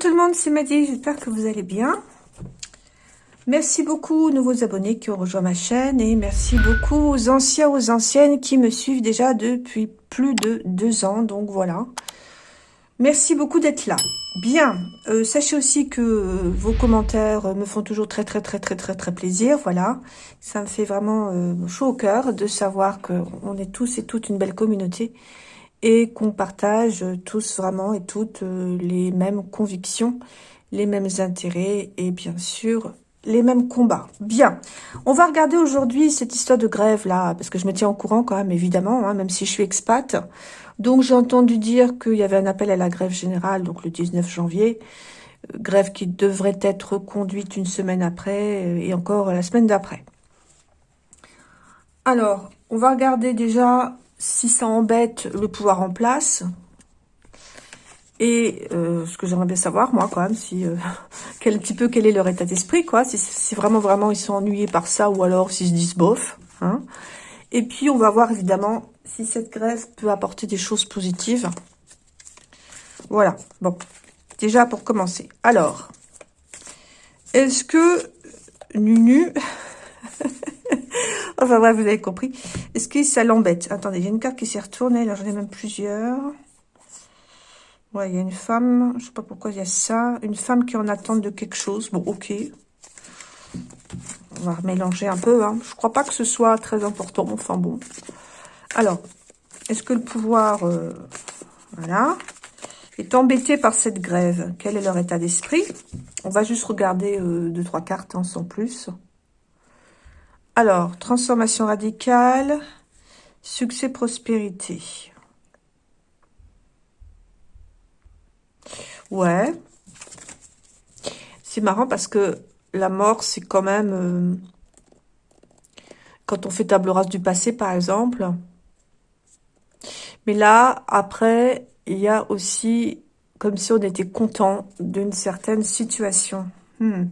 Tout le monde, c'est Maddy, j'espère que vous allez bien. Merci beaucoup aux nouveaux abonnés qui ont rejoint ma chaîne et merci beaucoup aux anciens, aux anciennes qui me suivent déjà depuis plus de deux ans, donc voilà. Merci beaucoup d'être là. Bien, euh, sachez aussi que vos commentaires me font toujours très très très très très très plaisir, voilà. Ça me fait vraiment euh, chaud au cœur de savoir qu'on est tous et toutes une belle communauté et qu'on partage tous vraiment et toutes euh, les mêmes convictions, les mêmes intérêts et bien sûr les mêmes combats. Bien, on va regarder aujourd'hui cette histoire de grève là, parce que je me tiens au courant quand même évidemment, hein, même si je suis expat. Donc j'ai entendu dire qu'il y avait un appel à la grève générale, donc le 19 janvier, euh, grève qui devrait être conduite une semaine après euh, et encore la semaine d'après. Alors, on va regarder déjà si ça embête le pouvoir en place, et euh, ce que j'aimerais bien savoir, moi, quand même, si euh, quel petit peu quel est leur état d'esprit, quoi. Si, si, vraiment, vraiment, ils sont ennuyés par ça, ou alors s'ils se disent bof. Hein. Et puis, on va voir, évidemment, si cette grève peut apporter des choses positives. Voilà. Bon. Déjà, pour commencer. Alors, est-ce que Nunu... Enfin bref, vous avez compris. Est-ce que ça l'embête? Attendez, il y a une carte qui s'est retournée. Là, j'en ai même plusieurs. Ouais, il y a une femme. Je sais pas pourquoi il y a ça. Une femme qui est en attente de quelque chose. Bon, ok. On va mélanger un peu. Hein. Je crois pas que ce soit très important. Enfin bon. Alors, est-ce que le pouvoir... Euh, est embêté par cette grève? Quel est leur état d'esprit? On va juste regarder euh, deux, trois cartes hein, sans plus. Alors, transformation radicale, succès, prospérité. Ouais. C'est marrant parce que la mort, c'est quand même... Euh, quand on fait table rase du passé, par exemple. Mais là, après, il y a aussi comme si on était content d'une certaine situation. Hmm.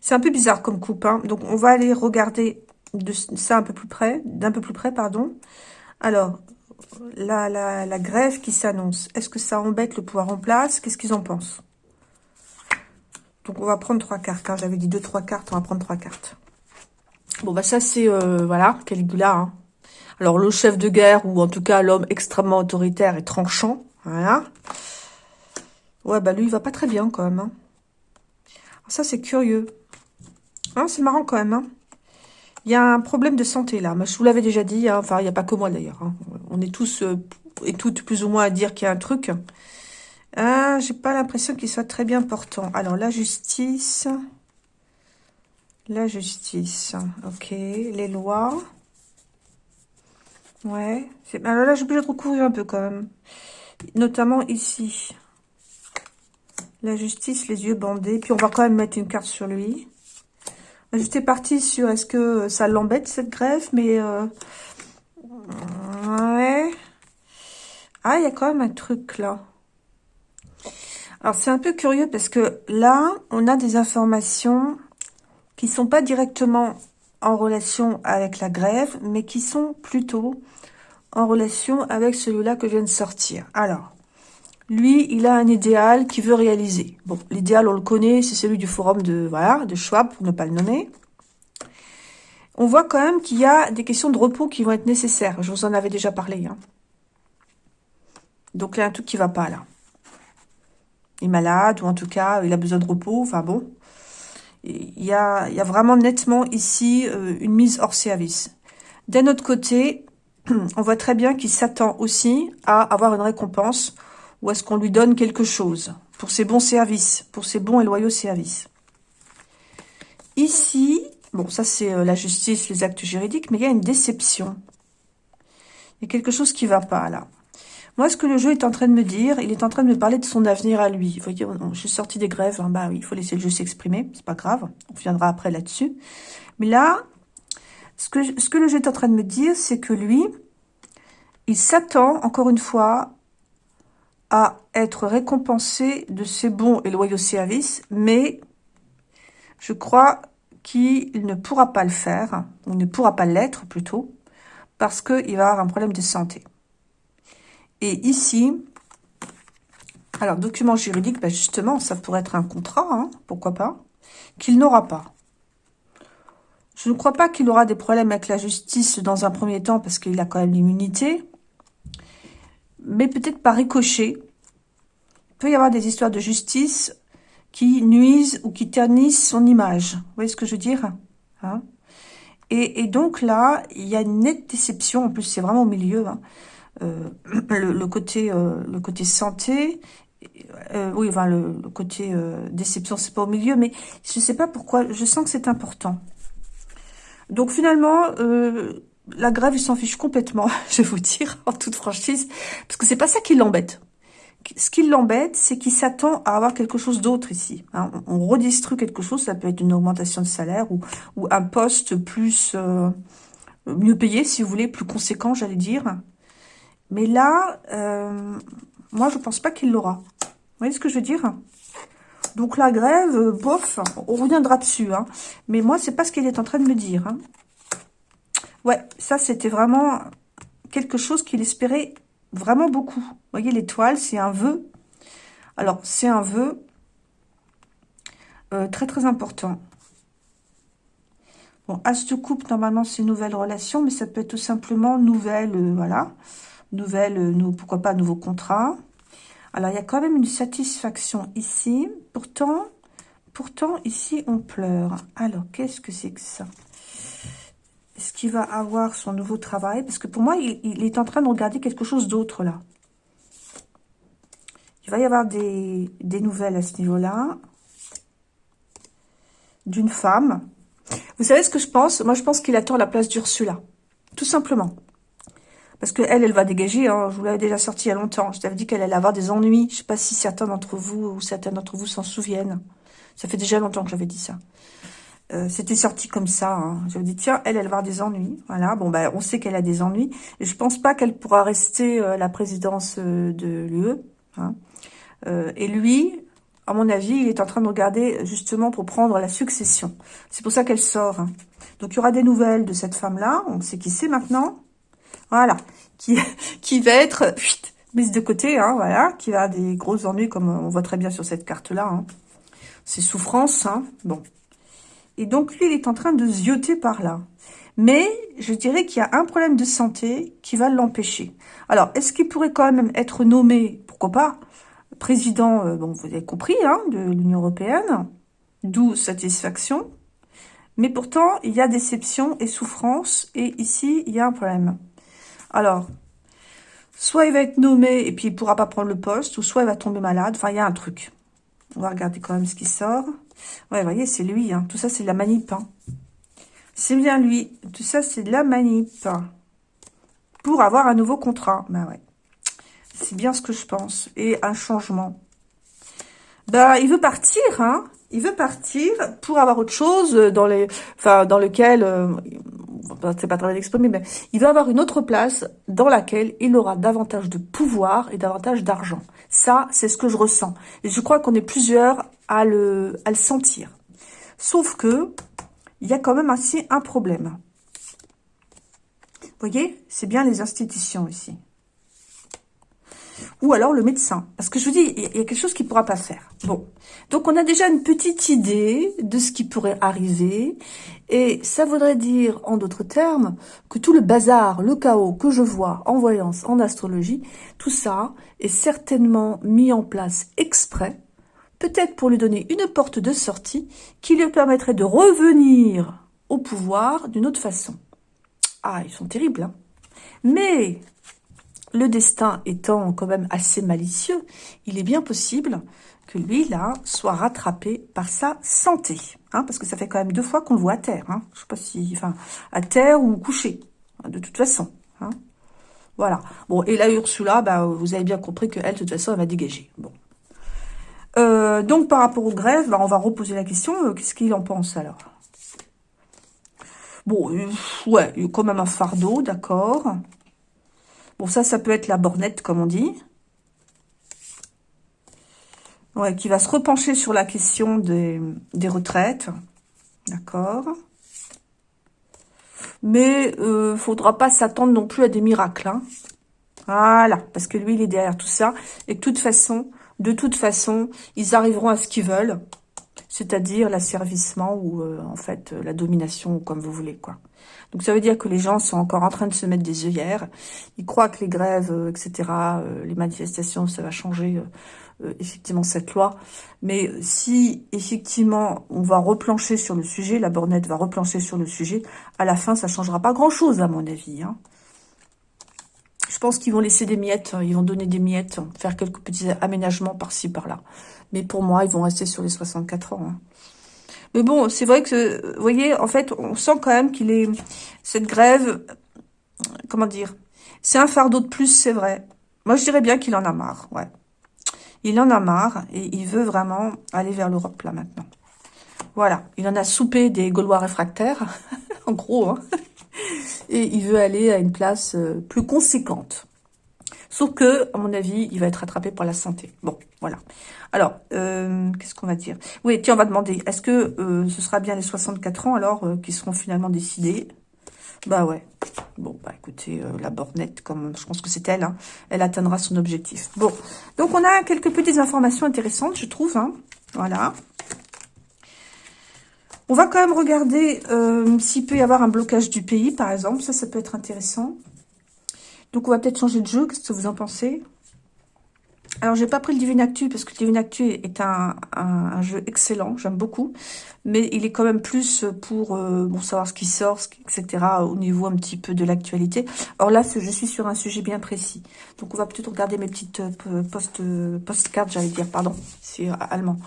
C'est un peu bizarre comme coupe. Hein. Donc, on va aller regarder de ça un peu plus près, d'un peu plus près, pardon. Alors, la, la, grève qui s'annonce, est-ce que ça embête le pouvoir en place? Qu'est-ce qu'ils en pensent? Donc, on va prendre trois cartes. Hein. J'avais dit deux, trois cartes, on va prendre trois cartes. Bon, bah ça, c'est, euh, voilà, Caligula. Hein. Alors, le chef de guerre, ou en tout cas l'homme extrêmement autoritaire et tranchant, voilà. Ouais, bah lui, il va pas très bien quand même. Hein. ça, c'est curieux. Hein, c'est marrant quand même. Hein. Il y a un problème de santé là. Je vous l'avais déjà dit. Hein. Enfin, il n'y a pas que moi d'ailleurs. Hein. On est tous euh, et toutes plus ou moins à dire qu'il y a un truc. Ah, j'ai pas l'impression qu'il soit très bien portant. Alors, la justice. La justice. Ok. Les lois. Ouais. Alors là, j'ai obligé de recouvrir un peu quand même. Notamment ici. La justice, les yeux bandés. Puis on va quand même mettre une carte sur lui. J'étais partie sur est-ce que ça l'embête cette grève, mais euh, ouais. Ah, il y a quand même un truc là. Alors c'est un peu curieux parce que là, on a des informations qui sont pas directement en relation avec la grève, mais qui sont plutôt en relation avec celui-là que je viens de sortir. Alors, lui, il a un idéal qu'il veut réaliser. Bon, l'idéal, on le connaît, c'est celui du forum de, voilà, de Schwab, pour ne pas le nommer. On voit quand même qu'il y a des questions de repos qui vont être nécessaires. Je vous en avais déjà parlé. Hein. Donc, il y a un truc qui va pas, là. Il est malade, ou en tout cas, il a besoin de repos. Enfin, bon. Il y a, il y a vraiment nettement ici euh, une mise hors service. D'un autre côté, on voit très bien qu'il s'attend aussi à avoir une récompense ou est-ce qu'on lui donne quelque chose pour ses bons services, pour ses bons et loyaux services? Ici, bon, ça c'est euh, la justice, les actes juridiques, mais il y a une déception. Il y a quelque chose qui ne va pas là. Moi, ce que le jeu est en train de me dire, il est en train de me parler de son avenir à lui. Vous voyez, je suis sortie des grèves, hein, bah oui, il faut laisser le jeu s'exprimer, c'est pas grave, on viendra après là-dessus. Mais là, ce que, ce que le jeu est en train de me dire, c'est que lui, il s'attend, encore une fois, à être récompensé de ses bons et loyaux services, mais je crois qu'il ne pourra pas le faire, ou ne pourra pas l'être plutôt, parce qu'il va avoir un problème de santé. Et ici, Alors, document juridique, ben justement, ça pourrait être un contrat, hein, pourquoi pas, qu'il n'aura pas. Je ne crois pas qu'il aura des problèmes avec la justice dans un premier temps, parce qu'il a quand même l'immunité. Mais peut-être par ricochet. Il peut y avoir des histoires de justice qui nuisent ou qui ternissent son image. Vous voyez ce que je veux dire hein? Et, donc là, il y a une nette déception. En plus, c'est vraiment au milieu. Hein. Euh, le, côté, euh, le côté santé, euh, oui, enfin le, côté déception, c'est pas au milieu, mais je sais pas pourquoi. Je sens que c'est important. Donc finalement, la grève, il s'en fiche complètement, je vais vous dire, en toute franchise, parce que c'est pas ça qui l'embête ce qui l'embête, c'est qu'il s'attend à avoir quelque chose d'autre ici. Hein. On redistribue quelque chose, ça peut être une augmentation de salaire ou, ou un poste plus euh, mieux payé, si vous voulez, plus conséquent, j'allais dire. Mais là, euh, moi, je pense pas qu'il l'aura. Vous voyez ce que je veux dire? Donc la grève, euh, bof, on reviendra dessus. Hein. Mais moi, c'est pas ce qu'il est en train de me dire. Hein. Ouais, ça, c'était vraiment quelque chose qu'il espérait Vraiment beaucoup. Vous voyez, l'étoile, c'est un vœu. Alors, c'est un vœu euh, très, très important. Bon, As de coupe, normalement, c'est nouvelle relation, mais ça peut être tout simplement nouvelle, euh, voilà. Nouvelle, euh, pourquoi pas, nouveau contrat. Alors, il y a quand même une satisfaction ici. Pourtant, pourtant, ici, on pleure. Alors, qu'est-ce que c'est que ça? Est-ce qu'il va avoir son nouveau travail Parce que pour moi, il, est en train de regarder quelque chose d'autre, là. Il va y avoir des, nouvelles à ce niveau-là. D'une femme. Vous savez ce que je pense? Moi, je pense qu'il attend la place d'Ursula. Tout simplement. Parce qu'elle, elle va dégager. Hein. Je vous l'avais déjà sorti il y a longtemps. Je t'avais dit qu'elle allait avoir des ennuis. Je ne sais pas si certains d'entre vous ou certains d'entre vous s'en souviennent. Ça fait déjà longtemps que j'avais dit ça. Euh, c'était sorti comme ça. Hein. Je me dis, tiens, elle, elle va avoir des ennuis. Voilà, bon, ben, on sait qu'elle a des ennuis. Et je pense pas qu'elle pourra rester euh, la présidence euh, de l'UE. Hein. et lui, à mon avis, il est en train de regarder justement pour prendre la succession. C'est pour ça qu'elle sort. Hein. Donc, il y aura des nouvelles de cette femme-là. On sait qui c'est maintenant. Voilà. Qui, qui va être mise de côté, voilà. Qui va avoir des gros ennuis, comme on voit très bien sur cette carte-là. Hein. C'est souffrance, hein. Bon. Et donc, lui, il est en train de zioter par là. Mais je dirais qu'il y a un problème de santé qui va l'empêcher. Alors, est-ce qu'il pourrait quand même être nommé, pourquoi pas, président, euh, bon, vous avez compris, hein, de l'Union européenne, d'où satisfaction. Mais pourtant, il y a déception et souffrance, et ici, il y a un problème. Alors, soit il va être nommé et puis il pourra pas prendre le poste, ou soit il va tomber malade. Enfin, il y a un truc. On va regarder quand même ce qui sort. Ouais, vous voyez, c'est lui. Hein. Tout ça, c'est la manip. Hein. C'est bien lui. Tout ça, c'est de la manip. Pour avoir un nouveau contrat. Ben ouais. C'est bien ce que je pense. Et un changement. Ben, il veut partir, hein. Il veut partir pour avoir autre chose dans les, enfin, dans lequel, euh, c'est pas très d'exprimer, mais il veut avoir une autre place dans laquelle il aura davantage de pouvoir et davantage d'argent. Ça, c'est ce que je ressens. Et je crois qu'on est plusieurs à le, sentir. Sauf que, il y a quand même aussi un problème. Vous voyez, c'est bien les institutions ici. Ou alors le médecin. Parce que je vous dis, il y a quelque chose qu'il ne pourra pas faire. Bon. Donc, on a déjà une petite idée de ce qui pourrait arriver. Et ça voudrait dire, en d'autres termes, que tout le bazar, le chaos que je vois en voyance, en astrologie, tout ça est certainement mis en place exprès, peut-être pour lui donner une porte de sortie qui lui permettrait de revenir au pouvoir d'une autre façon. Ah, ils sont terribles, hein Mais le destin étant quand même assez malicieux, il est bien possible que lui, là, soit rattrapé par sa santé. Hein, parce que ça fait quand même deux fois qu'on le voit à terre. Hein. Je sais pas si... Enfin, à terre ou couché, hein, de toute façon. Hein. Voilà. Bon, et là, Ursula, bah, vous avez bien compris qu'elle, de toute façon, elle va dégager. Bon. Euh, donc, par rapport aux grèves, bah, on va reposer la question. Euh, qu'est-ce qu'il en pense, alors? Bon, euh, ouais, il y a quand même un fardeau, d'accord. Bon, ça, ça peut être la bornette, comme on dit. Ouais, qui va se repencher sur la question des, retraites. D'accord. Mais euh, faudra pas s'attendre non plus à des miracles. Hein. Voilà, parce que lui, il est derrière tout ça. Et de toute façon, de toute façon, ils arriveront à ce qu'ils veulent, c'est-à-dire l'asservissement ou euh, en fait la domination, comme vous voulez, quoi. Donc ça veut dire que les gens sont encore en train de se mettre des œillères. Ils croient que les grèves, euh, etc., euh, les manifestations, ça va changer euh, effectivement cette loi. Mais si effectivement on va replancher sur le sujet, la bornette va replancher sur le sujet, à la fin ça changera pas grand-chose à mon avis. Hein. Je pense qu'ils vont laisser des miettes, ils vont donner des miettes, faire quelques petits aménagements par-ci, par-là. Mais pour moi, ils vont rester sur les 64 ans. Hein. Mais bon, c'est vrai que, vous voyez, en fait, on sent quand même qu'il est... Cette grève, comment dire C'est un fardeau de plus, c'est vrai. Moi, je dirais bien qu'il en a marre, ouais. Il en a marre et il veut vraiment aller vers l'Europe, là, maintenant. Voilà, il en a soupé des Gaulois réfractaires, en gros, hein. Et il veut aller à une place euh, plus conséquente. Sauf que, à mon avis, il va être rattrapé par la santé. Bon, voilà. Alors, euh, qu'est-ce qu'on va dire? Oui, tiens, on va demander, est-ce que euh, ce sera bien les 64 ans, alors, euh, qui seront finalement décidés? Bah ouais. Bon, bah écoutez, la bornette, comme je pense que c'est elle, hein, elle atteindra son objectif. Bon, donc on a quelques petites informations intéressantes, je trouve. Hein, voilà. On va quand même regarder s'il peut y avoir un blocage du pays, par exemple. Ça, ça peut être intéressant. Donc, on va peut-être changer de jeu. Qu'est-ce que vous en pensez? Alors, j'ai pas pris le Divine Actu parce que le Divine Actu est un, jeu excellent, j'aime beaucoup. Mais il est quand même plus pour euh, savoir ce qui sort, etc. au niveau un petit peu de l'actualité. Or là, je suis sur un sujet bien précis. Donc, on va peut-être regarder mes petites euh, post, euh, postcards, j'allais dire, pardon, c'est allemand,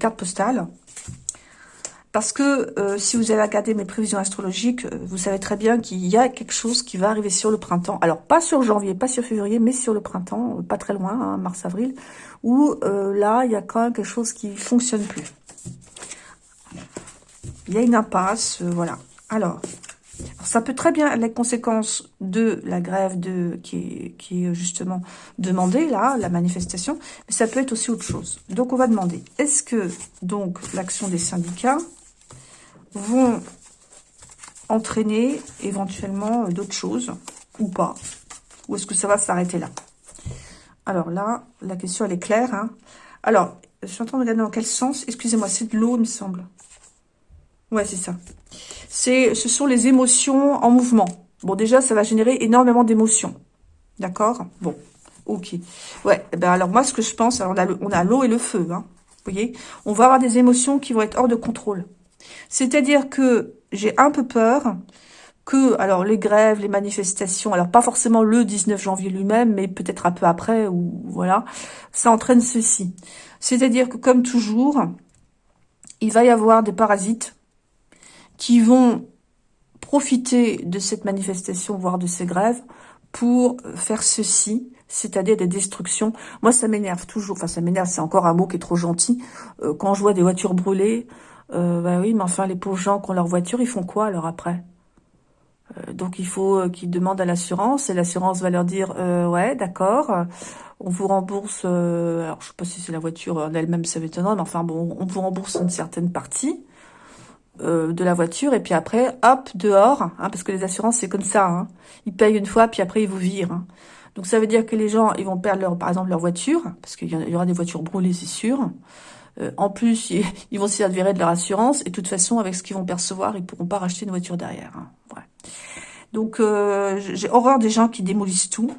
cartes postales. Parce que euh, si vous avez regardé mes prévisions astrologiques, euh, vous savez très bien qu'il y a quelque chose qui va arriver sur le printemps. Alors, pas sur janvier, pas sur février, mais sur le printemps, euh, pas très loin, hein, mars-avril, où là, il y a quand même quelque chose qui fonctionne plus. Il y a une impasse, voilà. Alors, ça peut très bien être la conséquence de la grève de qui est, qui est justement demandée, là, la manifestation, mais ça peut être aussi autre chose. Donc, on va demander, est-ce que, donc, l'action des syndicats vont entraîner éventuellement euh, d'autres choses ou pas Ou est-ce que ça va s'arrêter là? Alors là, la question elle est claire. Hein. Alors, je suis en train de regarder dans quel sens. Excusez-moi, c'est de l'eau, il me semble. Ouais, c'est ça. Ce sont les émotions en mouvement. Bon, déjà, ça va générer énormément d'émotions. D'accord? Bon, ok. Ouais, eh ben alors moi, ce que je pense, alors on a l'eau et le feu. Hein. Vous voyez? On va avoir des émotions qui vont être hors de contrôle. C'est-à-dire que j'ai un peu peur que, alors les grèves, les manifestations, alors pas forcément le 19 janvier lui-même, mais peut-être un peu après, ou voilà, ça entraîne ceci. C'est-à-dire que comme toujours, il va y avoir des parasites qui vont profiter de cette manifestation, voire de ces grèves, pour faire ceci, c'est-à-dire des destructions. Moi, ça m'énerve toujours, enfin ça m'énerve, c'est encore un mot qui est trop gentil, euh, quand je vois des voitures brûlées, euh, bah oui, mais enfin, les pauvres gens qui ont leur voiture, ils font quoi alors après? Euh, Donc, il faut euh, qu'ils demandent à l'assurance, et l'assurance va leur dire euh, Ouais, d'accord, on vous rembourse... alors, je sais pas si c'est la voiture en elle-même, ça m'étonnerait, mais enfin, bon, on vous rembourse une certaine partie de la voiture, et puis après, hop, dehors, hein, parce que les assurances, c'est comme ça. Hein. Ils payent une fois, puis après, ils vous virent. Hein. Donc, ça veut dire que les gens, ils vont perdre, leur, par exemple, leur voiture, parce qu'il y aura des voitures brûlées, c'est sûr. Euh, en plus, ils, vont s'y advirer de leur assurance. Et de toute façon, avec ce qu'ils vont percevoir, ils pourront pas racheter une voiture derrière. Hein. Donc, euh, j'ai horreur des gens qui démolissent tout.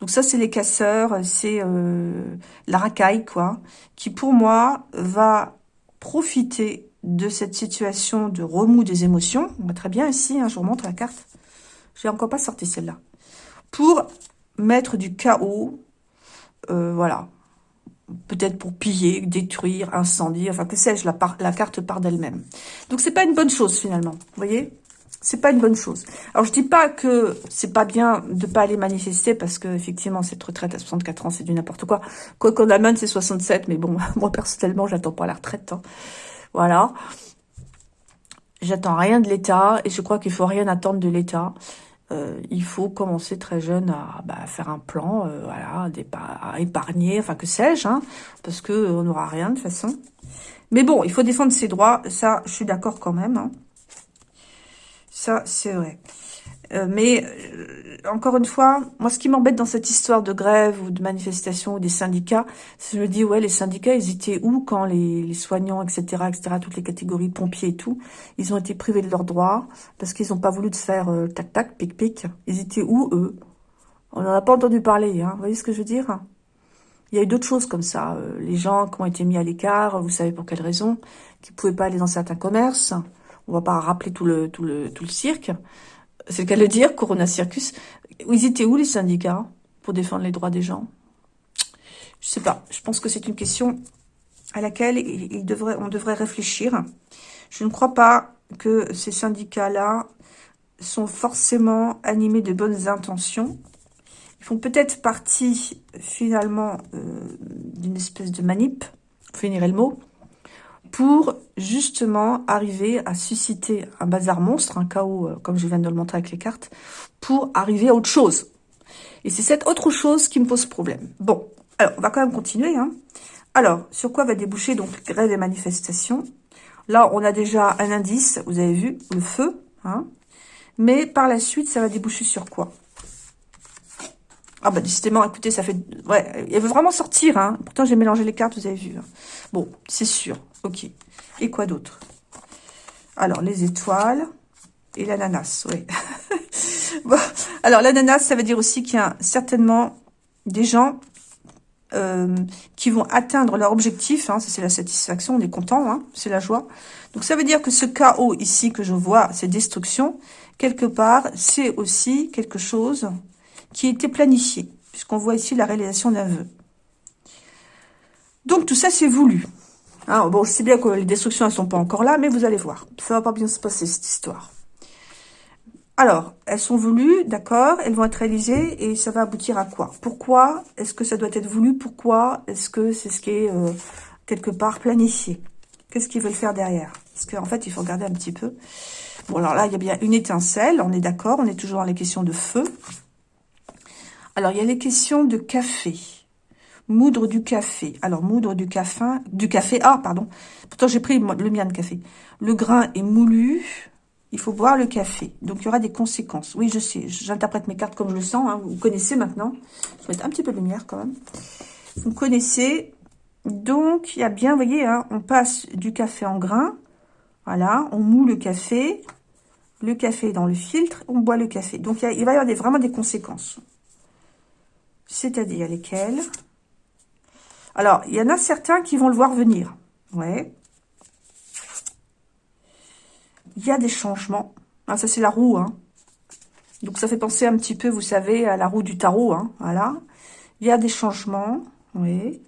Donc ça, c'est les casseurs, c'est euh, la racaille, quoi, qui pour moi va profiter de cette situation de remous des émotions. Très bien ici, hein, je vous remontre la carte. Je n'ai encore pas sorti celle-là. Pour mettre du chaos, voilà, peut-être pour piller, détruire, incendier, enfin que sais-je, la, la, carte part d'elle-même. Donc c'est pas une bonne chose finalement, vous voyez? C'est pas une bonne chose. Alors je dis pas que c'est pas bien de pas aller manifester parce que effectivement cette retraite à 64 ans c'est du n'importe quoi. Quoi qu'on amène c'est 67 mais bon moi personnellement j'attends pas la retraite. Hein. Voilà. J'attends rien de l'État et je crois qu'il faut rien attendre de l'État. Euh, il faut commencer très jeune à bah, faire un plan, euh, voilà, à épargner, enfin que sais-je, hein, parce que on n'aura rien de toute façon. Mais bon, il faut défendre ses droits, ça, je suis d'accord quand même. Hein. Ça, c'est vrai. Euh, mais encore une fois, moi, ce qui m'embête dans cette histoire de grève ou de manifestation ou des syndicats, c'est je me dis, ouais, les syndicats, ils étaient où quand les, soignants, etc., etc., toutes les catégories, pompiers et tout, ils ont été privés de leurs droits parce qu'ils n'ont pas voulu de faire euh, tac, tac, pic, pic. Ils étaient où, eux? On n'en a pas entendu parler, hein. Vous voyez ce que je veux dire? Il y a eu d'autres choses comme ça. Euh, les gens qui ont été mis à l'écart, vous savez pour quelles raisons, qui pouvaient pas aller dans certains commerces. On va pas rappeler tout le, tout le, tout le cirque c'est le cas de le dire, Corona Circus. Ils étaient où les syndicats pour défendre les droits des gens? Je sais pas. Je pense que c'est une question à laquelle on devrait réfléchir. Je ne crois pas que ces syndicats-là sont forcément animés de bonnes intentions. Ils font peut-être partie, finalement, euh, d'une espèce de manip, finirait le mot, pour justement arriver à susciter un bazar monstre, un chaos, euh, comme je viens de le montrer avec les cartes, pour arriver à autre chose. Et c'est cette autre chose qui me pose problème. Bon, alors, on va quand même continuer. Hein. Alors, sur quoi va déboucher donc grève et manifestation Là, on a déjà un indice, vous avez vu, le feu. Hein. Mais par la suite, ça va déboucher sur quoi? Ah bah décidément, écoutez, ça fait... Ouais, elle veut vraiment sortir, hein. Pourtant, j'ai mélangé les cartes, vous avez vu. Hein. Bon, c'est sûr. Ok. Et quoi d'autre? Alors, les étoiles et l'ananas, oui. bon, alors, l'ananas, ça veut dire aussi qu'il y a certainement des gens euh, qui vont atteindre leur objectif. Hein, ça, c'est la satisfaction, on est content, hein, c'est la joie. Donc, ça veut dire que ce chaos ici que je vois, cette destruction, quelque part, c'est aussi quelque chose qui était planifié, puisqu'on voit ici la réalisation d'un vœu. Donc, tout ça, c'est voulu. Hein, bon, je sais bien que les destructions, elles sont pas encore là, mais vous allez voir. Ça va pas bien se passer, cette histoire. Alors, elles sont voulues, d'accord, elles vont être réalisées, et ça va aboutir à quoi? Pourquoi est-ce que ça doit être voulu? Pourquoi est-ce que c'est ce qui est euh, quelque part planifié? Qu'est-ce qu'ils veulent faire derrière? Parce qu'en fait, il faut regarder un petit peu. Bon, alors là, il y a bien une étincelle, on est d'accord, on est toujours dans les questions de feu. Alors, il y a les questions de café. Moudre du café. Alors, moudre du café, du café, ah, pardon. Pourtant, j'ai pris le mien de café. Le grain est moulu. Il faut boire le café. Donc, il y aura des conséquences. Oui, je sais. J'interprète mes cartes comme je le sens. Hein. Vous connaissez maintenant. Je vais un petit peu de lumière quand même. Vous connaissez. Donc, il y a bien, vous voyez, hein, on passe du café en grain. Voilà, on moule le café. Le café est dans le filtre. On boit le café. Donc, il, va y avoir vraiment des conséquences. C'est-à-dire lesquelles alors, il y en a certains qui vont le voir venir. Ouais. Il y a des changements. Ah, ça, c'est la roue. Hein. Donc, ça fait penser un petit peu, vous savez, à la roue du tarot. Hein. Voilà. Il y a des changements. Oui.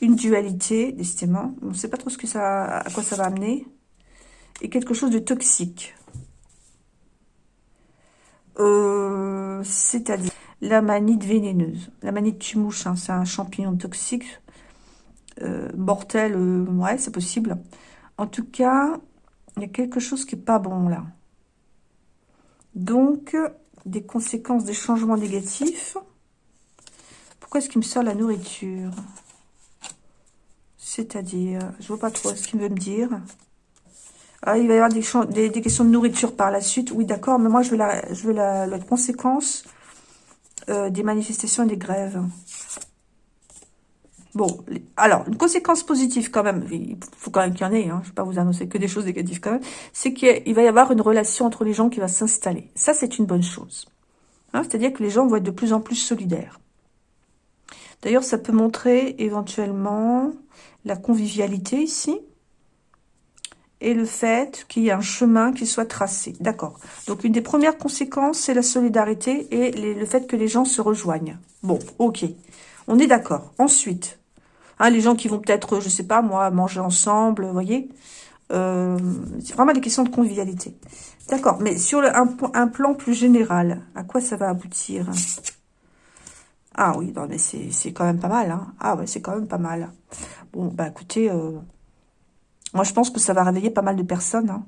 Une dualité, décidément. On ne sait pas trop ce que ça, à quoi ça va amener. Et quelque chose de toxique. Euh, C'est-à-dire la manite vénéneuse. La manite tumouche, hein, c'est un champignon toxique, euh, mortel, euh, ouais, c'est possible. En tout cas, il y a quelque chose qui est pas bon là. Donc, des conséquences des changements négatifs. Pourquoi est-ce qu'il me sort la nourriture? C'est-à-dire, je vois pas trop ce qu'il veut me dire. Ah, il va y avoir des, questions de nourriture par la suite. Oui, d'accord, mais moi, je veux la conséquence euh, des manifestations et des grèves. Bon, alors, une conséquence positive quand même, il faut quand même qu'il y en ait, hein, je ne vais pas vous annoncer que des choses négatives quand même, c'est qu'il va y avoir une relation entre les gens qui va s'installer. Ça, c'est une bonne chose. Hein, c'est-à-dire que les gens vont être de plus en plus solidaires. D'ailleurs, ça peut montrer éventuellement la convivialité ici, et le fait qu'il y ait un chemin qui soit tracé. D'accord. Donc, une des premières conséquences, c'est la solidarité et le fait que les gens se rejoignent. Bon, ok. On est d'accord. Ensuite, hein, les gens qui vont peut-être, je sais pas moi, manger ensemble, vous voyez euh, C'est vraiment des questions de convivialité. D'accord. Mais sur un, plan plus général, à quoi ça va aboutir? Ah oui, non, mais c'est quand même pas mal. Hein. Ah ouais, c'est quand même pas mal. Bon, bah écoutez... Euh, moi, je pense que ça va réveiller pas mal de personnes.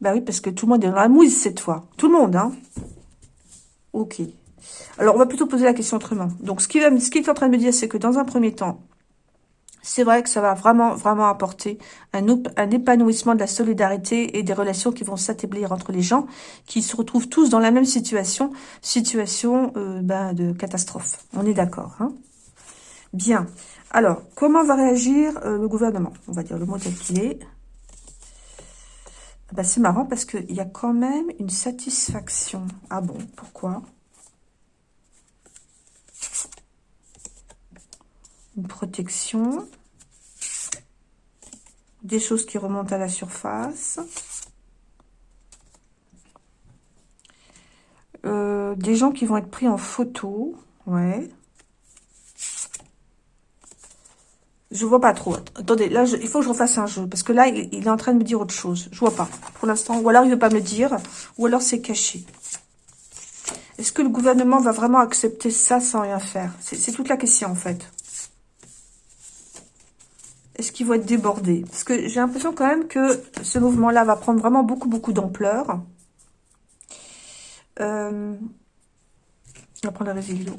Ben oui, parce que tout le monde est dans la mouise cette fois. Tout le monde, hein. Ok. Alors, on va plutôt poser la question autrement. Donc, ce qu'il est en train de me dire, c'est que dans un premier temps, c'est vrai que ça va vraiment, vraiment apporter un, un, épanouissement de la solidarité et des relations qui vont s'établir entre les gens qui se retrouvent tous dans la même situation, situation euh, ben, de catastrophe. On est d'accord. Hein Bien. Alors, comment va réagir euh, le gouvernement? On va dire le mot tel qu'il est. Ben, c'est marrant parce qu'il y a quand même une satisfaction. Ah bon, pourquoi? Une protection des choses qui remontent à la surface. Euh, des gens qui vont être pris en photo. Ouais. Je vois pas trop. Attendez, là, il faut que je refasse un jeu. Parce que là, il, est en train de me dire autre chose. Je vois pas, pour l'instant. Ou alors, il veut pas me dire. Ou alors, c'est caché. Est-ce que le gouvernement va vraiment accepter ça sans rien faire? C'est toute la question, en fait. Est-ce qu'ils vont être débordés Parce que j'ai l'impression quand même que ce mouvement-là va prendre vraiment beaucoup, beaucoup d'ampleur. Euh, on va prendre la résilience.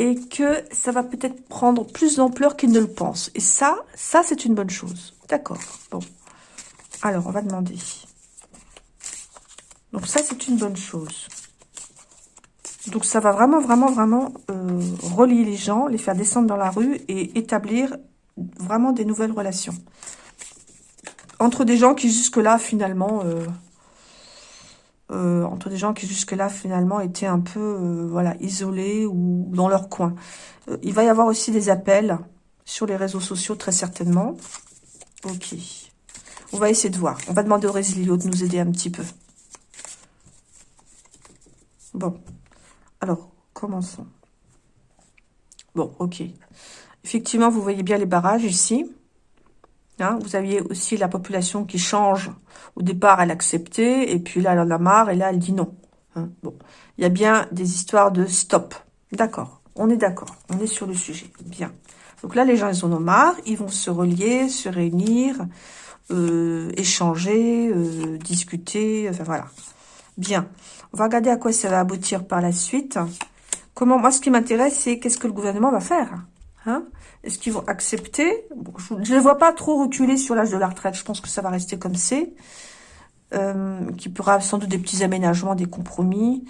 Et que ça va peut-être prendre plus d'ampleur qu'ils ne le pensent. Et ça, ça c'est une bonne chose. D'accord. Bon. Alors, on va demander. Donc ça, c'est une bonne chose. Donc ça va vraiment, vraiment, vraiment euh, relier les gens, les faire descendre dans la rue et établir vraiment des nouvelles relations. Entre des gens qui jusque-là, finalement... Euh, euh, entre des gens qui jusque-là, finalement, étaient un peu euh, voilà, isolés ou dans leur coin. il va y avoir aussi des appels sur les réseaux sociaux, très certainement. Ok. On va essayer de voir. On va demander au Résilio de nous aider un petit peu. Bon. Alors, commençons. Bon, ok. Effectivement, vous voyez bien les barrages ici. Hein, vous aviez aussi la population qui change. Au départ, elle acceptait, et puis là, elle en a marre, et là, elle dit non. Hein, bon, il y a bien des histoires de stop. D'accord, on est d'accord, on est sur le sujet. Bien. Donc là, les gens, ils en ont marre, ils vont se relier, se réunir, euh, échanger, euh, discuter, enfin voilà. Bien. On va regarder à quoi ça va aboutir par la suite. Comment, moi, ce qui m'intéresse, c'est qu'est-ce que le gouvernement va faire Hein Est-ce qu'ils vont accepter? Je ne les vois pas trop reculer sur l'âge de la retraite. Je pense que ça va rester comme c'est. Euh, qui pourra sans doute des petits aménagements, des compromis.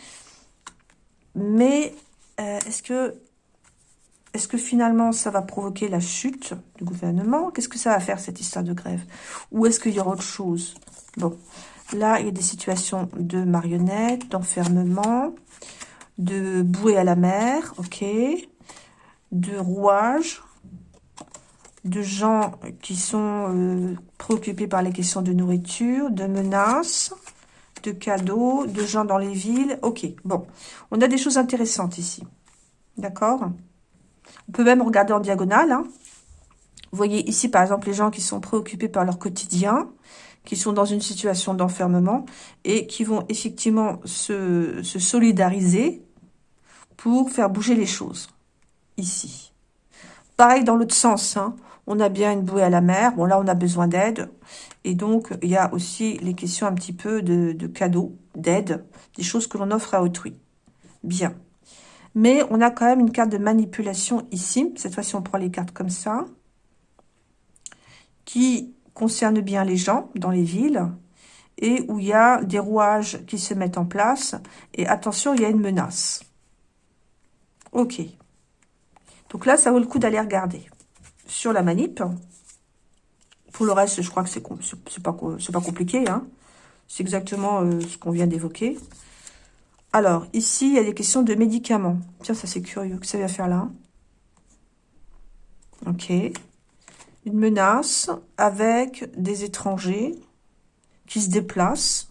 Mais euh, est-ce que est-ce que finalement ça va provoquer la chute du gouvernement? Qu'est-ce que ça va faire cette histoire de grève? Ou est-ce qu'il y aura autre chose? Bon, là il y a des situations de marionnettes, d'enfermement, de bouée à la mer, ok de rouages, de gens qui sont euh, préoccupés par les questions de nourriture, de menaces, de cadeaux, de gens dans les villes. Ok, bon. On a des choses intéressantes ici. D'accord? On peut même regarder en diagonale. Hein. Vous voyez ici, par exemple, les gens qui sont préoccupés par leur quotidien, qui sont dans une situation d'enfermement et qui vont effectivement se, se solidariser pour faire bouger les choses ici. Pareil dans l'autre sens, hein. on a bien une bouée à la mer. Bon, là, on a besoin d'aide. Et donc, il y a aussi les questions un petit peu de, cadeaux, d'aide, des choses que l'on offre à autrui. Bien. Mais on a quand même une carte de manipulation ici. Cette fois-ci, on prend les cartes comme ça. Qui concerne bien les gens dans les villes. Et où il y a des rouages qui se mettent en place. Et attention, il y a une menace. Ok. Donc là, ça vaut le coup d'aller regarder sur la manip. Pour le reste, je crois que c'est pas, pas compliqué. Hein. C'est exactement euh, ce qu'on vient d'évoquer. Alors, ici, il y a des questions de médicaments. Tiens, ça c'est curieux. que ça vient faire là Ok. Une menace avec des étrangers qui se déplacent.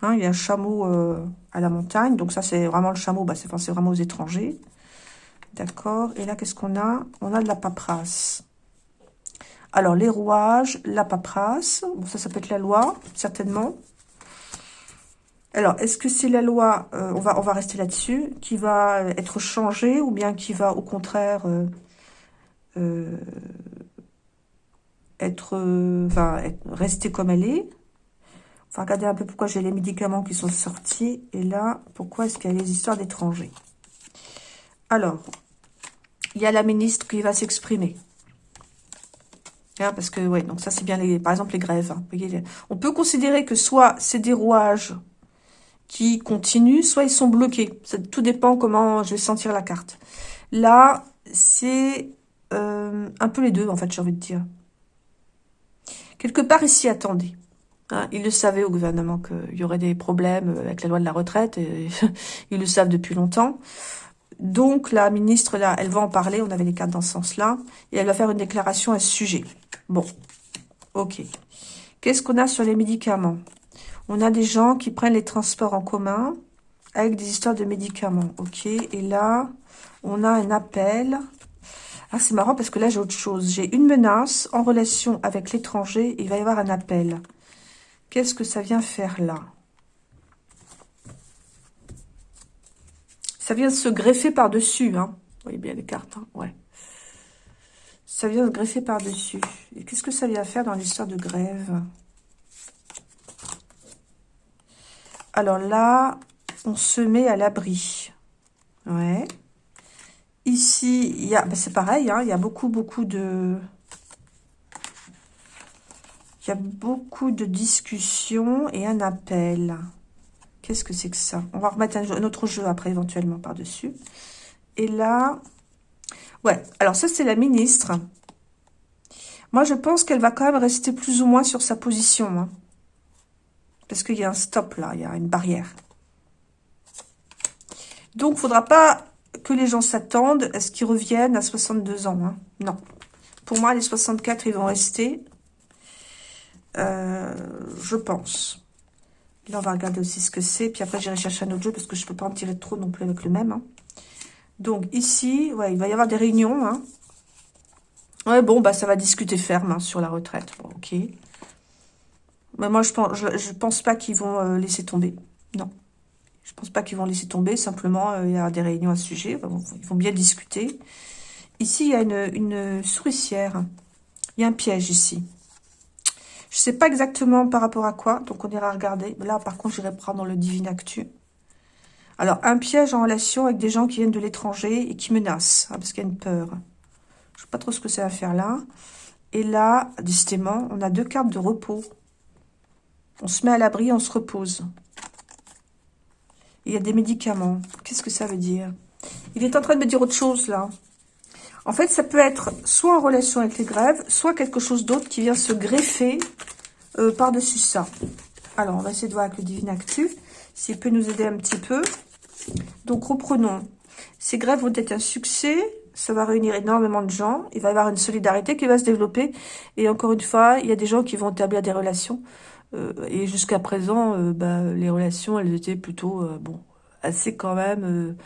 Hein, il y a un chameau euh, à la montagne. Donc ça, c'est vraiment le chameau. Bah, c'est vraiment aux étrangers. D'accord. Et là, qu'est-ce qu'on a? On a de la paperasse. Alors, les rouages, la paperasse. Bon, ça, ça peut être la loi, certainement. Alors, est-ce que c'est la loi, euh, on, va, rester là-dessus, qui va être changée ou bien qui va, au contraire, euh, euh, être, enfin, rester comme elle est? On va regarder un peu pourquoi j'ai les médicaments qui sont sortis. Et là, pourquoi est-ce qu'il y a les histoires d'étrangers? Alors, il y a la ministre qui va s'exprimer. Hein, parce que, ouais, donc ça, c'est bien, les, par exemple, les grèves. Hein. on peut considérer que soit c'est des rouages qui continuent, soit ils sont bloqués. Ça, tout dépend comment je vais sentir la carte. Là, c'est euh, un peu les deux, en fait, j'ai envie de dire. Quelque part, ici, attendez. Hein, ils le savaient au gouvernement qu'il y aurait des problèmes avec la loi de la retraite. Et ils le savent depuis longtemps. Donc, la ministre, là, elle va en parler. On avait les cartes dans ce sens-là. Et elle va faire une déclaration à ce sujet. Bon, ok. Qu'est-ce qu'on a sur les médicaments? On a des gens qui prennent les transports en commun avec des histoires de médicaments. Ok, et là, on a un appel. Ah, c'est marrant parce que là, j'ai autre chose. J'ai une menace en relation avec l'étranger. Il va y avoir un appel. Qu'est-ce que ça vient faire là? Ça vient se greffer par-dessus. Hein. Vous voyez bien les cartes. Hein ouais. Ça vient se greffer par-dessus. Et qu'est-ce que ça vient faire dans l'histoire de grève? Alors là, on se met à l'abri. Ouais. Ici, il y a, ben c'est pareil, hein, il y a beaucoup, beaucoup de... Il y a beaucoup de discussions et un appel. Qu'est-ce que c'est que ça? On va remettre un, autre jeu après, éventuellement, par-dessus. Et là... Ouais, alors ça, c'est la ministre. Moi, je pense qu'elle va quand même rester plus ou moins sur sa position. Hein. Parce qu'il y a un stop, là. Il y a une barrière. Donc, il ne faudra pas que les gens s'attendent à ce qu'ils reviennent à 62 ans. Hein. Non. Pour moi, les 64, ils vont rester. Euh, je pense. Là, on va regarder aussi ce que c'est. Puis après, j'irai chercher un autre jeu parce que je ne peux pas en tirer trop non plus avec le même. Hein. Donc, ici, ouais, il va y avoir des réunions. Hein. Ouais, bon, bah ça va discuter ferme sur la retraite. Bon, ok. Mais moi, je pense, je, pense pas qu'ils vont euh, laisser tomber. Non. Je pense pas qu'ils vont laisser tomber. Simplement, euh, il y a des réunions à ce sujet. Ils vont bien discuter. Ici, il y a une, souricière. Il y a un piège ici. Je sais pas exactement par rapport à quoi. Donc, on ira regarder. Là, par contre, j'irai prendre le Divine Actu. Alors, un piège en relation avec des gens qui viennent de l'étranger et qui menacent. Hein, parce qu'il y a une peur. Je sais pas trop ce que ça va faire là. Et là, décidément, on a deux cartes de repos. On se met à l'abri, on se repose. Il y a des médicaments. Qu'est-ce que ça veut dire? Il est en train de me dire autre chose, là. En fait, ça peut être soit en relation avec les grèves, soit quelque chose d'autre qui vient se greffer euh, par-dessus ça. Alors, on va essayer de voir avec le Divine Actu, s'il peut nous aider un petit peu. Donc, reprenons. Ces grèves vont être un succès, ça va réunir énormément de gens, il va y avoir une solidarité qui va se développer, et encore une fois, il y a des gens qui vont établir des relations euh, et jusqu'à présent, euh, bah, les relations, elles étaient plutôt, bon, assez quand même,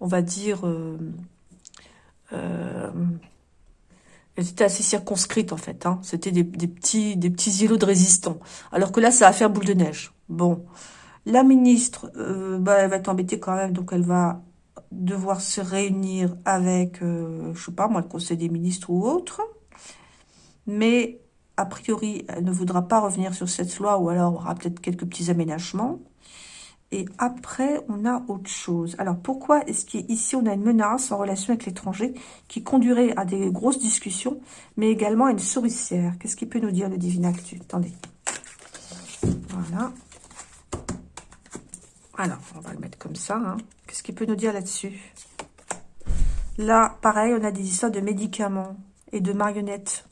on va dire, elles étaient assez circonscrites en fait. Hein. C'était des, petits, des petits îlots de résistants. Alors que là, ça va faire boule de neige. Bon, la ministre, bah, elle va être embêtée quand même, donc elle va devoir se réunir avec, je sais pas moi, le conseil des ministres ou autre. Mais a priori, elle ne voudra pas revenir sur cette loi ou alors aura peut-être quelques petits aménagements. Et après, on a autre chose. Alors, pourquoi est-ce qu'ici, on a une menace en relation avec l'étranger qui conduirait à des grosses discussions, mais également à une souricière? Qu'est-ce qu'il peut nous dire le Divin Actu? Attendez. Voilà. Alors, on va le mettre comme ça. Hein. Qu'est-ce qu'il peut nous dire là-dessus? Là, pareil, on a des histoires de médicaments et de marionnettes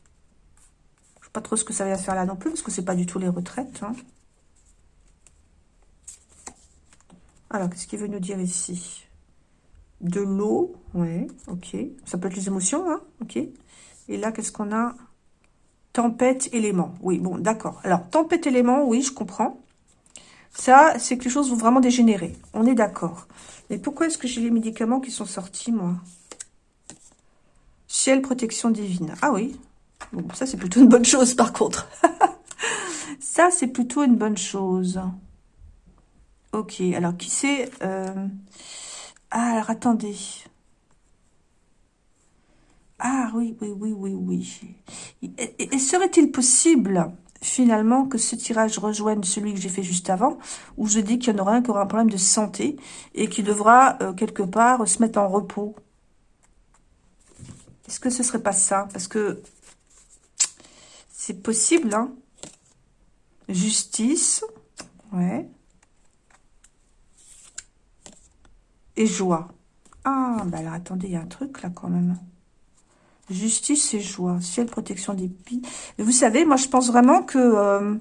pas trop ce que ça va faire là non plus, parce que c'est pas du tout les retraites. Hein. Alors, qu'est-ce qu'il veut nous dire ici? De l'eau, ouais, ok. Ça peut être les émotions, hein, ok. Et là, qu'est-ce qu'on a? Tempête, élément. Oui, bon, d'accord. Alors, tempête, élément, oui, je comprends. Ça, c'est que les choses vont vraiment dégénérer. On est d'accord. Mais pourquoi est-ce que j'ai les médicaments qui sont sortis, moi? Ciel, protection divine. Ah oui, Bon, ça, c'est plutôt une bonne chose, par contre. ça, c'est plutôt une bonne chose. Ok, alors, qui c'est euh... Ah, alors, attendez. Ah, oui, oui, oui, oui, oui. Et, serait-il possible, finalement, que ce tirage rejoigne celui que j'ai fait juste avant, où je dis qu'il y en aura un qui aura un problème de santé et qui devra, euh, quelque part, se mettre en repos? Est-ce que ce serait pas ça? Parce que C'est possible, hein. Justice. Ouais. Et joie. Ah, bah alors attendez, il y a un truc là quand même. Justice et joie. Ciel, protection des pies. Vous savez, moi je pense vraiment que euh,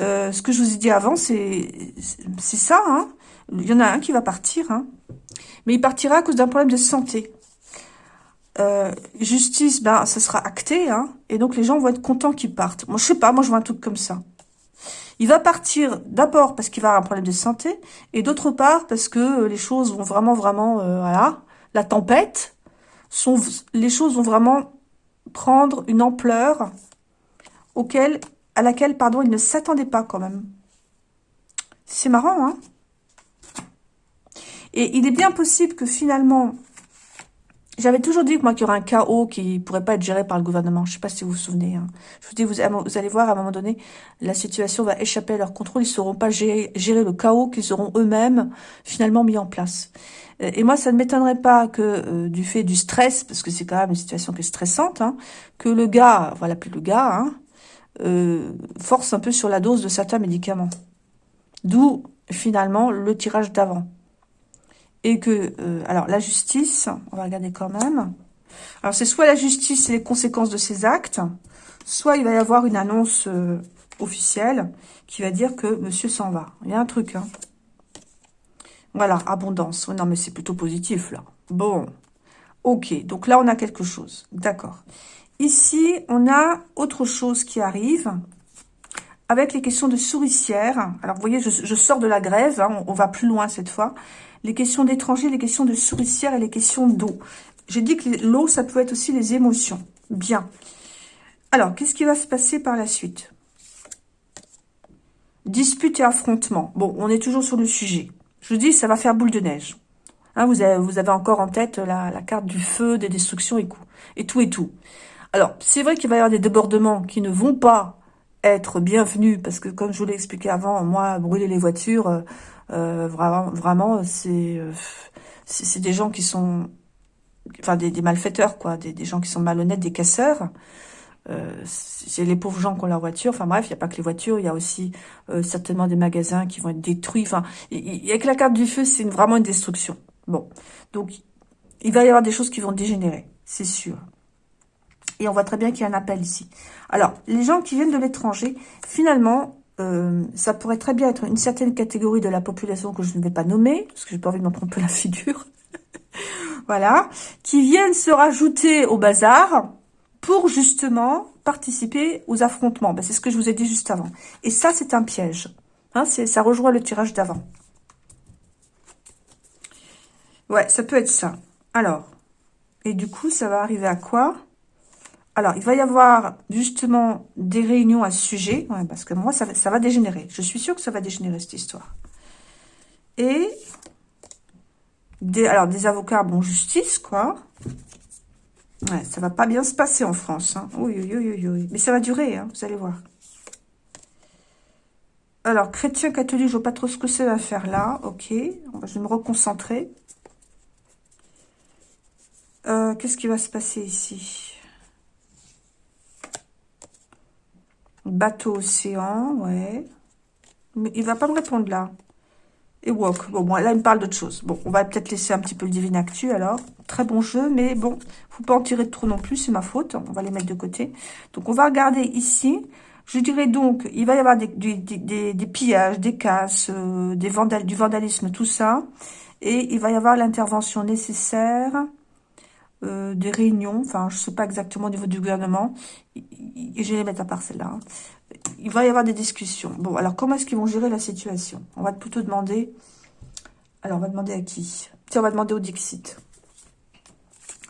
euh, ce que je vous ai dit avant, c'est ça. Hein. Il y en a un qui va partir. Hein. Mais il partira à cause d'un problème de santé. Euh, justice, ben, ça sera acté. Hein. Et donc les gens vont être contents qu'ils partent. Moi, je sais pas, moi je vois un truc comme ça. Il va partir d'abord parce qu'il va avoir un problème de santé, et d'autre part parce que les choses vont vraiment, vraiment, voilà, la tempête, sont, les choses vont vraiment prendre une ampleur auquel, à laquelle pardon, il ne s'attendait pas quand même. C'est marrant, hein? Et il est bien possible que finalement, j'avais toujours dit que moi qu'il y aurait un chaos qui pourrait pas être géré par le gouvernement. Je sais pas si vous vous souvenez. Hein. Je vous dis, vous, allez voir, à un moment donné, la situation va échapper à leur contrôle. Ils sauront pas gérer, le chaos qu'ils auront eux-mêmes finalement mis en place. Et moi, ça ne m'étonnerait pas que euh, du fait du stress, parce que c'est quand même une situation qui est stressante, hein, que le gars, voilà plus le gars, hein, euh, force un peu sur la dose de certains médicaments. D'où finalement le tirage d'avant. Et que, euh, alors la justice, on va regarder quand même. Alors c'est soit la justice et les conséquences de ses actes, soit il va y avoir une annonce officielle qui va dire que monsieur s'en va. Il y a un truc, hein. Voilà, abondance. non, mais c'est plutôt positif, là. Bon. Ok, donc là, on a quelque chose. D'accord. Ici, on a autre chose qui arrive avec les questions de souricière. Alors, vous voyez, je, sors de la grève. Hein, on, va plus loin cette fois. Les questions d'étrangers, les questions de souricière et les questions d'eau. J'ai dit que l'eau, ça peut être aussi les émotions. Bien. Alors, qu'est-ce qui va se passer par la suite? Dispute et affrontement. Bon, on est toujours sur le sujet. Je vous dis, ça va faire boule de neige. Hein, vous, avez, encore en tête la, carte du feu, des destructions et, et tout et tout. Alors, c'est vrai qu'il va y avoir des débordements qui ne vont pas être bienvenus, parce que comme je vous l'ai expliqué avant, moi, brûler les voitures, euh, vraiment, vraiment euh, c'est des gens qui sont... Enfin, des, malfaiteurs, quoi, des, des, gens qui sont malhonnêtes, des casseurs. Euh, c'est les pauvres gens qui ont leur voiture. Enfin bref, il n'y a pas que les voitures, il y a aussi euh, certainement des magasins qui vont être détruits. Enfin, avec la carte du feu, c'est vraiment une destruction. Bon, donc il va y avoir des choses qui vont dégénérer, c'est sûr. Et on voit très bien qu'il y a un appel ici. Alors, les gens qui viennent de l'étranger, finalement, euh, ça pourrait très bien être une certaine catégorie de la population que je ne vais pas nommer, parce que j'ai pas envie de m'en tromper la figure. voilà, qui viennent se rajouter au bazar, pour justement participer aux affrontements. Ben, c'est ce que je vous ai dit juste avant. Et ça, c'est un piège. Hein, ça rejoint le tirage d'avant. Ouais, ça peut être ça. Alors, et du coup, ça va arriver à quoi? Alors, il va y avoir justement des réunions à ce sujet. Parce que moi, ça, va dégénérer. Je suis sûre que ça va dégénérer, cette histoire. Et, alors, des avocats, bon, justice, quoi. Ouais, ça va pas bien se passer en France. Hein. Oui, oui, oui, oui, Mais ça va durer, hein, vous allez voir. Alors, chrétien, catholique, je vois pas trop ce que ça va faire là. Ok, je vais me reconcentrer. Euh, qu'est-ce qui va se passer ici? Bateau océan, ouais. Mais il va pas me répondre là et Walk. Bon, bon, là, il me parle d'autre chose. Bon, on va peut-être laisser un petit peu le Divine Actu, alors. Très bon jeu, mais bon, faut pas en tirer trop non plus, c'est ma faute. On va les mettre de côté. Donc, on va regarder ici. Je dirais donc, il va y avoir des, pillages, des casses, euh, du vandalisme, tout ça. Et il va y avoir l'intervention nécessaire, euh, des réunions, enfin, je sais pas exactement au niveau du gouvernement. Et je vais les mettre à part celle-là. Hein il va y avoir des discussions. Bon, alors comment est-ce qu'ils vont gérer la situation? On va plutôt demander... Alors, on va demander à qui? Tiens, on va demander au Dixit.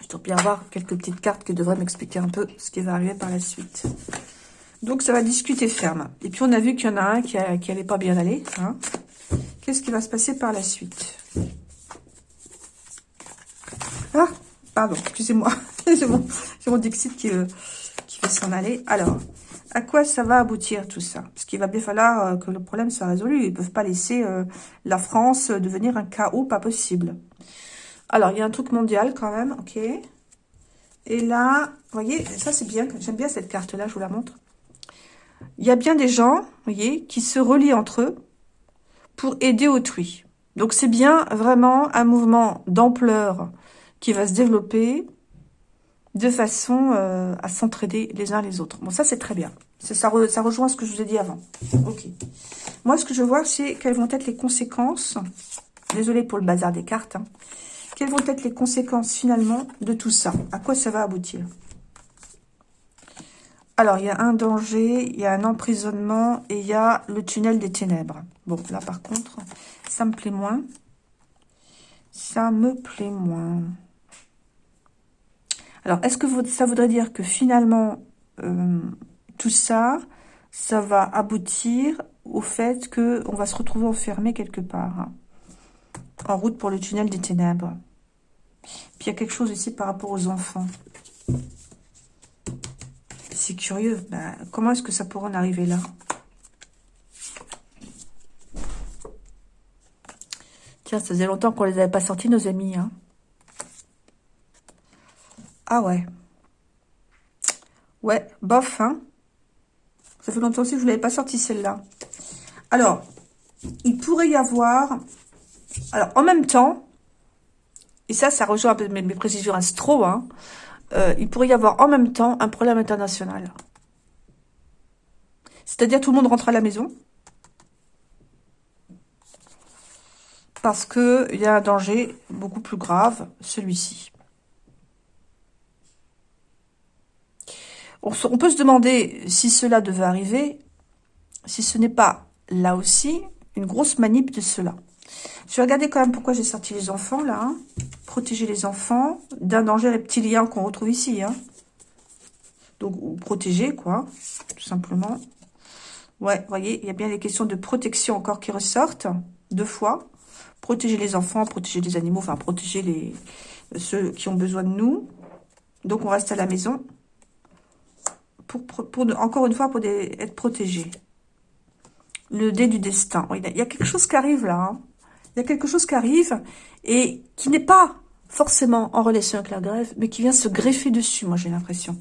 Je dois bien avoir quelques petites cartes qui devraient m'expliquer un peu ce qui va arriver par la suite. Donc, ça va discuter ferme. Et puis, on a vu qu'il y en a un qui, n'allait pas bien aller. Hein. Qu'est-ce qui va se passer par la suite? Ah, pardon, excusez-moi. J'ai mon, Dixit qui, euh, qui va s'en aller. Alors, à quoi ça va aboutir tout ça? Parce qu'il va bien falloir euh, que le problème soit résolu. Ils ne peuvent pas laisser euh, la France devenir un chaos, pas possible. Alors, il y a un truc mondial quand même, ok. Et là, vous voyez, ça c'est bien, j'aime bien cette carte-là, je vous la montre. il y a bien des gens, voyez, qui se relient entre eux pour aider autrui. Donc c'est bien vraiment un mouvement d'ampleur qui va se développer de façon euh, à s'entraider les uns les autres. Bon, ça c'est très bien. Ça, rejoint ce que je vous ai dit avant. Ok. Moi, ce que je vois, c'est quelles vont être les conséquences. Désolée pour le bazar des cartes. Hein. Quelles vont être les conséquences finalement de tout ça? À quoi ça va aboutir? Alors, il y a un danger, il y a un emprisonnement et il y a le tunnel des ténèbres. Bon, là, par contre, ça me plaît moins. Ça me plaît moins. Alors, est-ce que ça voudrait dire que finalement, euh, tout ça, ça va aboutir au fait qu'on va se retrouver enfermé quelque part, hein, en route pour le tunnel des ténèbres? Puis, il y a quelque chose ici par rapport aux enfants. C'est curieux. Ben, comment est-ce que ça pourrait en arriver là? Tiens, ça faisait longtemps qu'on les avait pas sortis, nos amis. Hein. Ah ouais. Ouais, bof, hein. Ça fait longtemps aussi que je ne l'avais pas sorti, celle-là. Alors, il pourrait y avoir... Alors, en même temps, et ça, ça rejoint un peu mes, précisions astro, hein, euh, il pourrait y avoir en même temps un problème international. C'est-à-dire tout le monde rentre à la maison. Parce qu'il y a un danger beaucoup plus grave, celui-ci. On, peut se demander si cela devait arriver, si ce n'est pas, là aussi, une grosse manip de cela. Je vais regarder quand même pourquoi j'ai sorti les enfants, là. Hein. Protéger les enfants d'un danger reptilien qu'on retrouve ici. Hein. Donc, protéger, quoi, tout simplement. Ouais, voyez, il y a bien les questions de protection encore qui ressortent, deux fois. Protéger les enfants, protéger les animaux, enfin, protéger ceux qui ont besoin de nous. Donc, on reste à la maison. Pour, encore une fois, pour être protégé. Le dé du destin. Il y a quelque chose qui arrive là. Hein. Il y a quelque chose qui arrive et qui n'est pas forcément en relation avec la grève, mais qui vient se greffer dessus, moi j'ai l'impression.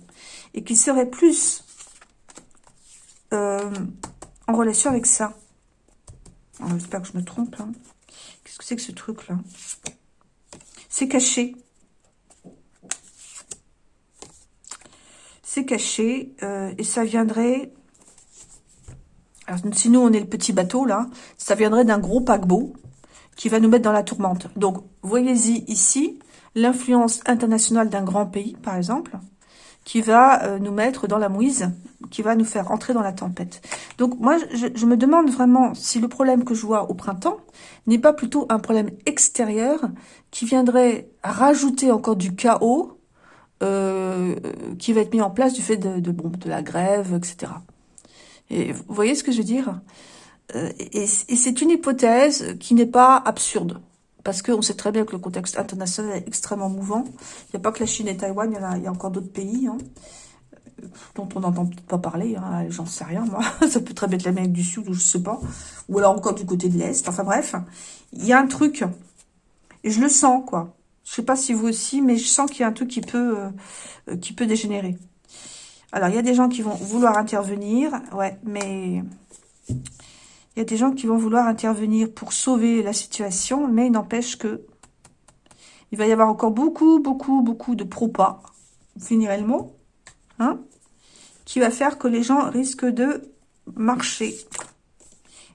Et qui serait plus euh, en relation avec ça. J'espère que je me trompe. Hein. Qu'est-ce que c'est que ce truc-là? C'est caché. Caché euh, et ça viendrait... Alors, si nous, on est le petit bateau, là, ça viendrait d'un gros paquebot qui va nous mettre dans la tourmente. Donc, voyez-y ici l'influence internationale d'un grand pays, par exemple, qui va euh, nous mettre dans la mouise, qui va nous faire entrer dans la tempête. Donc, moi, je, me demande vraiment si le problème que je vois au printemps n'est pas plutôt un problème extérieur qui viendrait rajouter encore du chaos euh, qui va être mis en place du fait de, la grève, etc. Et vous voyez ce que je veux dire? Euh, et, c'est une hypothèse qui n'est pas absurde. Parce qu'on sait très bien que le contexte international est extrêmement mouvant. Il n'y a pas que la Chine et Taïwan, il y, a, encore d'autres pays hein, dont on n'entend pas parler. Hein, J'en sais rien, moi. Ça peut très bien être l'Amérique du Sud ou je sais pas. Ou alors encore du côté de l'Est. Enfin bref, il y a un truc. Et je le sens, quoi. Je sais pas si vous aussi, mais je sens qu'il y a un truc qui peut, euh, qui peut dégénérer. Alors, il y a des gens qui vont vouloir intervenir. Ouais, mais il y a des gens qui vont vouloir intervenir pour sauver la situation, mais il n'empêche que il va y avoir encore beaucoup, beaucoup, beaucoup de propas. Vous finirez le mot. Hein qui va faire que les gens risquent de marcher.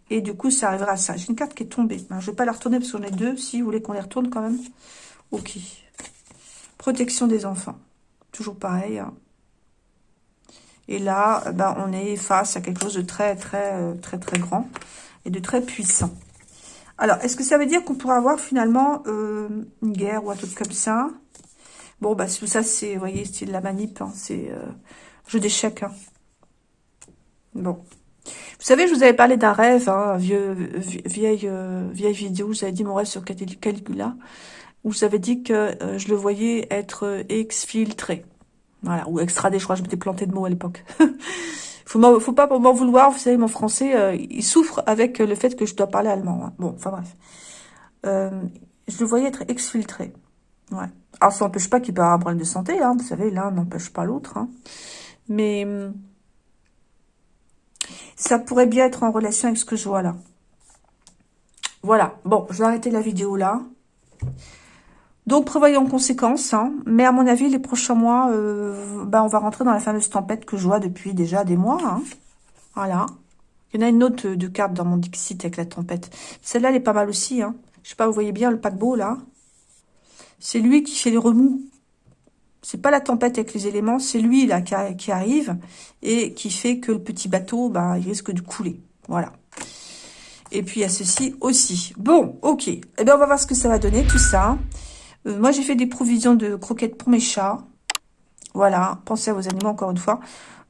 Et du coup, ça arrivera à ça. J'ai une carte qui est tombée. je ne vais pas la retourner parce qu'on est deux. Si vous voulez qu'on les retourne quand même. Ok. Protection des enfants. Toujours pareil. Hein. Et là, ben, on est face à quelque chose de très, très, euh, très, très grand et de très puissant. Alors, est-ce que ça veut dire qu'on pourra avoir finalement euh, une guerre ou un truc comme ça? Bon, bah, tout ça, c'est, vous voyez, c'est de la manip, hein, c'est euh, jeu d'échecs. Hein. Bon. Vous savez, je vous avais parlé d'un rêve, vieux, vieille, vieille vidéo, vous avez dit mon rêve sur Caligula, où avez dit que je le voyais être exfiltré. Voilà, ou extradé, je crois je m'étais planté de mots à l'époque. faut, faut pas m'en vouloir, vous savez, mon français, euh, il souffre avec le fait que je dois parler allemand. Hein. Bon, enfin bref. Euh, je le voyais être exfiltré. Ouais. Alors, ça n'empêche pas qu'il peut avoir un problème de santé, hein, vous savez, l'un n'empêche pas l'autre. Hein. Mais, Ça pourrait bien être en relation avec ce que je vois là. Voilà. Bon, je vais arrêter la vidéo là. Donc, prévoyons en conséquence. Hein. Mais à mon avis, les prochains mois, euh, ben, on va rentrer dans la fameuse tempête que je vois depuis déjà des mois. Hein. Voilà. Il y en a une autre de carte dans mon Dixit avec la tempête. Celle-là, elle est pas mal aussi. Hein. Je sais pas, vous voyez bien le paquebot, là C'est lui qui fait les remous. C'est pas la tempête avec les éléments, c'est lui, là, qui, arrive et qui fait que le petit bateau, bah, il risque de couler. Voilà. Et puis, il y a ceci aussi. Bon, ok. Eh bien, on va voir ce que ça va donner, tout ça. Euh, moi, j'ai fait des provisions de croquettes pour mes chats. Voilà. Pensez à vos animaux, encore une fois.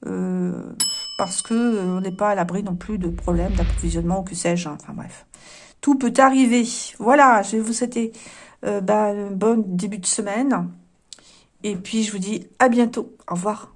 Euh, parce que euh, on n'est pas à l'abri non plus de problèmes d'approvisionnement ou que sais-je. Hein. Enfin, bref. Tout peut arriver. Voilà, je vais vous souhaiter bah, un bon début de semaine. Et puis, je vous dis à bientôt. Au revoir.